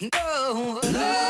no. no.